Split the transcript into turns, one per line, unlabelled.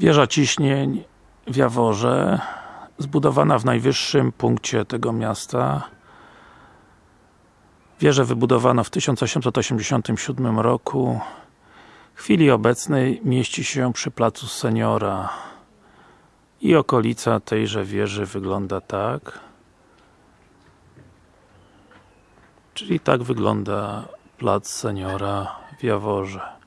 Wieża ciśnień w Jaworze zbudowana w najwyższym punkcie tego miasta. Wieżę wybudowano w 1887 roku. W chwili obecnej mieści się przy placu Seniora. I okolica tejże wieży wygląda tak. Czyli tak wygląda plac Seniora w Jaworze.